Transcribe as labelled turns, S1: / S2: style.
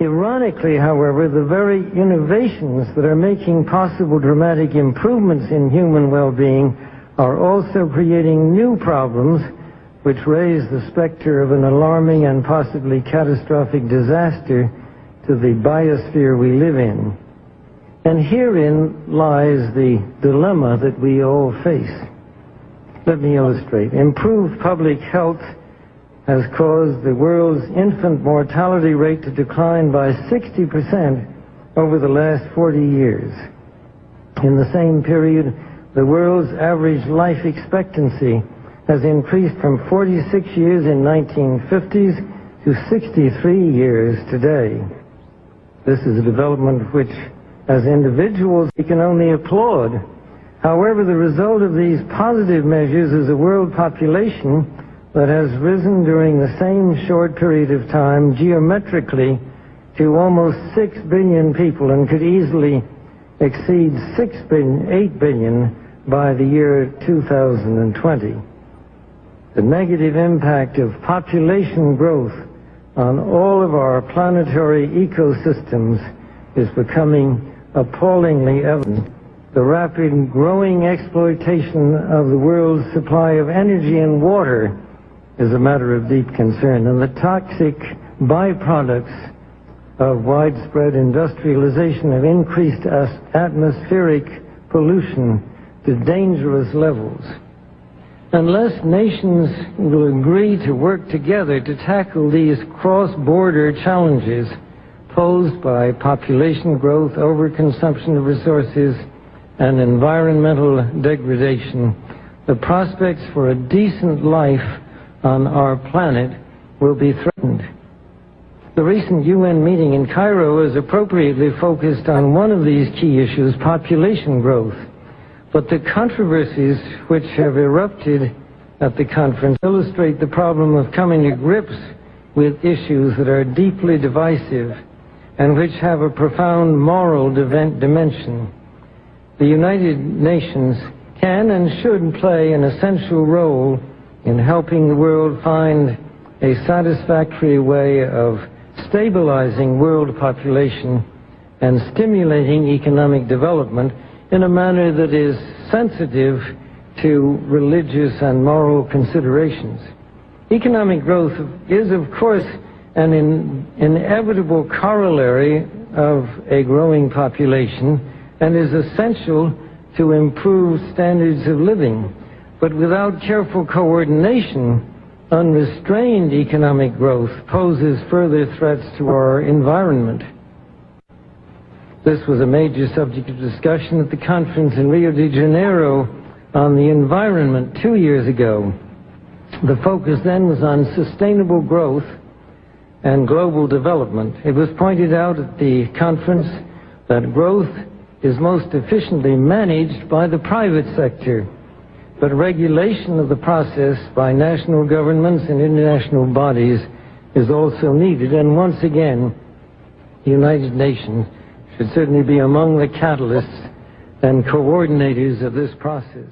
S1: Ironically, however, the very innovations that are making possible dramatic improvements in human well-being are also creating new problems which raise the specter of an alarming and possibly catastrophic disaster to the biosphere we live in. And herein lies the dilemma that we all face. Let me illustrate. Improved public health has caused the world's infant mortality rate to decline by 60% over the last 40 years. In the same period, the world's average life expectancy has increased from 46 years in 1950s to 63 years today. This is a development which, as individuals, we can only applaud. However, the result of these positive measures is a world population that has risen during the same short period of time geometrically to almost 6 billion people and could easily exceed 6 billion, 8 billion by the year 2020. The negative impact of population growth on all of our planetary ecosystems is becoming appallingly evident. The rapid growing exploitation of the world's supply of energy and water is a matter of deep concern. And the toxic byproducts of widespread industrialization have increased atmospheric pollution to dangerous levels. Unless nations will agree to work together to tackle these cross-border challenges posed by population growth, overconsumption of resources, and environmental degradation, the prospects for a decent life on our planet will be threatened. The recent UN meeting in Cairo is appropriately focused on one of these key issues, population growth. But the controversies which have erupted at the conference illustrate the problem of coming to grips with issues that are deeply divisive and which have a profound moral dimension. The United Nations can and should play an essential role in helping the world find a satisfactory way of stabilizing world population and stimulating economic development in a manner that is sensitive to religious and moral considerations. Economic growth is, of course, an in, inevitable corollary of a growing population and is essential to improve standards of living. But without careful coordination, unrestrained economic growth poses further threats to our environment. This was a major subject of discussion at the conference in Rio de Janeiro on the environment two years ago. The focus then was on sustainable growth and global development. It was pointed out at the conference that growth is most efficiently managed by the private sector but regulation of the process by national governments and international bodies is also needed. And once again, the United Nations should certainly be among the catalysts and coordinators of this process.